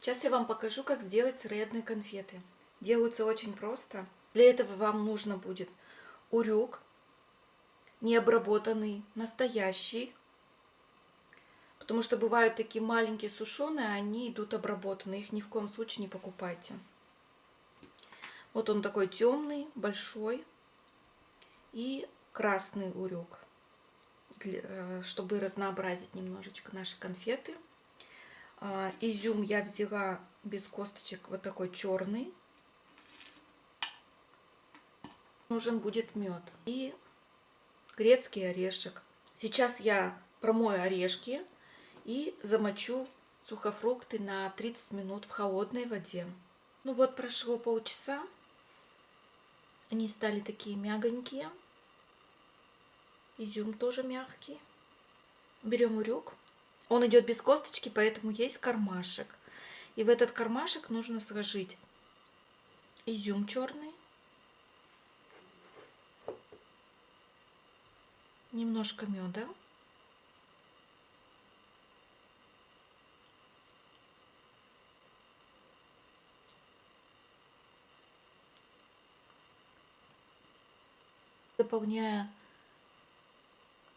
Сейчас я вам покажу, как сделать сыроедные конфеты. Делаются очень просто. Для этого вам нужно будет урюк, необработанный, настоящий. Потому что бывают такие маленькие сушеные, они идут обработанные. Их ни в коем случае не покупайте. Вот он такой темный, большой. И красный урюк, э, чтобы разнообразить немножечко наши конфеты. А, изюм я взяла без косточек, вот такой черный. Нужен будет мед и грецкий орешек. Сейчас я промою орешки и замочу сухофрукты на 30 минут в холодной воде. Ну вот прошло полчаса. Они стали такие мягонькие. Изюм тоже мягкий. Берем урюк он идет без косточки, поэтому есть кармашек. И в этот кармашек нужно сложить изюм черный, немножко меда, заполняя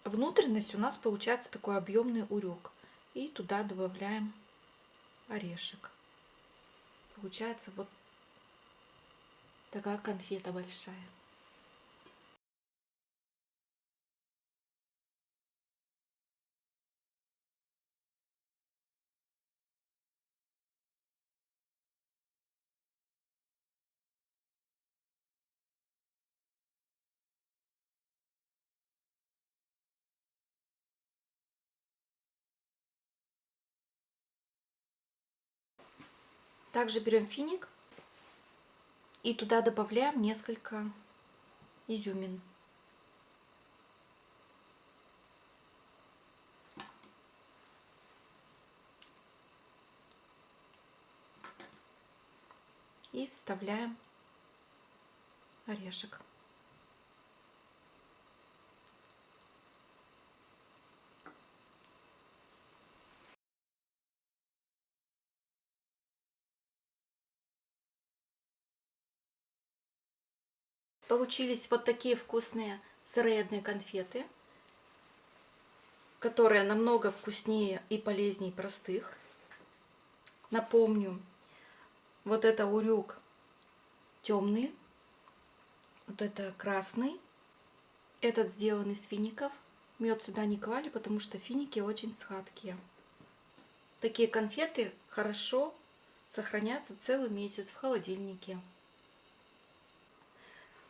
внутренность, у нас получается такой объемный урюк. И туда добавляем орешек. Получается вот такая конфета большая. Также берем финик и туда добавляем несколько изюмин. И вставляем орешек. Получились вот такие вкусные сыроедные конфеты, которые намного вкуснее и полезнее простых. Напомню, вот это урюк темный, вот это красный, этот сделан из фиников. Мед сюда не клали, потому что финики очень сладкие. Такие конфеты хорошо сохранятся целый месяц в холодильнике.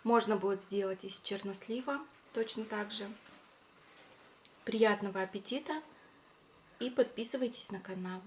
Можно будет сделать из чернослива точно так же. Приятного аппетита и подписывайтесь на канал.